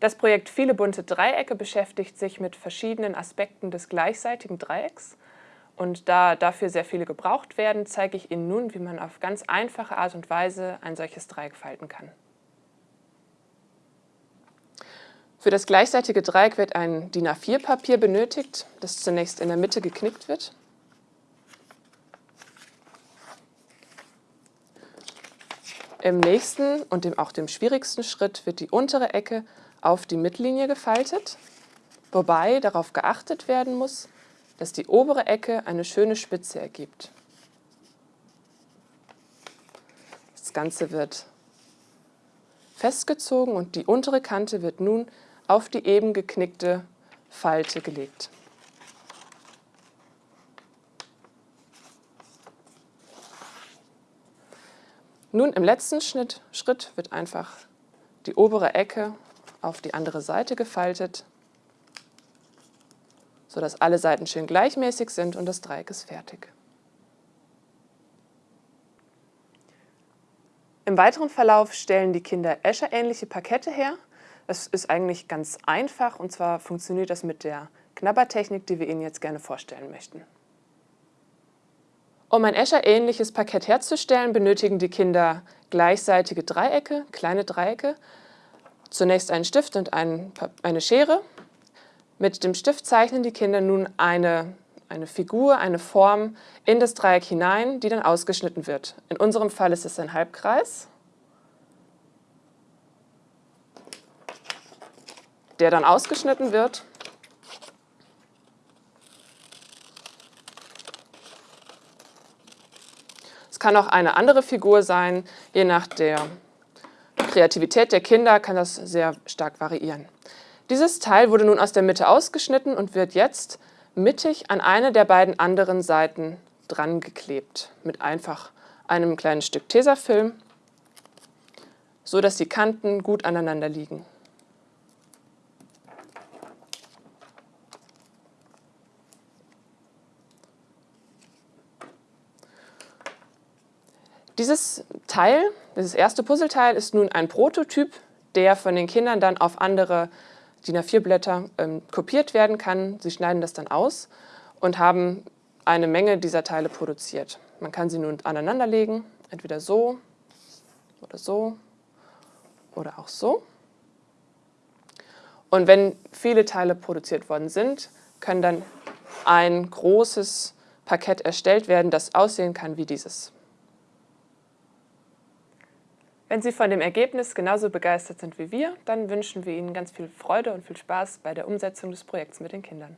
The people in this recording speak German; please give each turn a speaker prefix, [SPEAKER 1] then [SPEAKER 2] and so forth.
[SPEAKER 1] Das Projekt Viele bunte Dreiecke beschäftigt sich mit verschiedenen Aspekten des gleichseitigen Dreiecks. Und da dafür sehr viele gebraucht werden, zeige ich Ihnen nun, wie man auf ganz einfache Art und Weise ein solches Dreieck falten kann. Für das gleichseitige Dreieck wird ein DIN A4-Papier benötigt, das zunächst in der Mitte geknickt wird. Im nächsten und dem, auch dem schwierigsten Schritt wird die untere Ecke auf die Mittellinie gefaltet, wobei darauf geachtet werden muss, dass die obere Ecke eine schöne Spitze ergibt. Das Ganze wird festgezogen und die untere Kante wird nun auf die eben geknickte Falte gelegt. Nun im letzten Schnitt, Schritt wird einfach die obere Ecke auf die andere Seite gefaltet, sodass alle Seiten schön gleichmäßig sind und das Dreieck ist fertig. Im weiteren Verlauf stellen die Kinder Escher-ähnliche Parkette her. Das ist eigentlich ganz einfach und zwar funktioniert das mit der Knabbertechnik, die wir Ihnen jetzt gerne vorstellen möchten. Um ein Escher-ähnliches Parkett herzustellen, benötigen die Kinder gleichseitige Dreiecke, kleine Dreiecke, zunächst einen Stift und ein, eine Schere. Mit dem Stift zeichnen die Kinder nun eine, eine Figur, eine Form in das Dreieck hinein, die dann ausgeschnitten wird. In unserem Fall ist es ein Halbkreis, der dann ausgeschnitten wird. Es kann auch eine andere Figur sein, je nach der Kreativität der Kinder kann das sehr stark variieren. Dieses Teil wurde nun aus der Mitte ausgeschnitten und wird jetzt mittig an eine der beiden anderen Seiten dran geklebt mit einfach einem kleinen Stück Tesafilm, so dass die Kanten gut aneinander liegen. Dieses Teil, dieses erste Puzzleteil, ist nun ein Prototyp, der von den Kindern dann auf andere DIN A4-Blätter ähm, kopiert werden kann. Sie schneiden das dann aus und haben eine Menge dieser Teile produziert. Man kann sie nun aneinanderlegen, entweder so oder so oder auch so. Und wenn viele Teile produziert worden sind, kann dann ein großes Parkett erstellt werden, das aussehen kann wie dieses. Wenn Sie von dem Ergebnis genauso begeistert sind wie wir, dann wünschen wir Ihnen ganz viel Freude und viel Spaß bei der Umsetzung des Projekts mit den Kindern.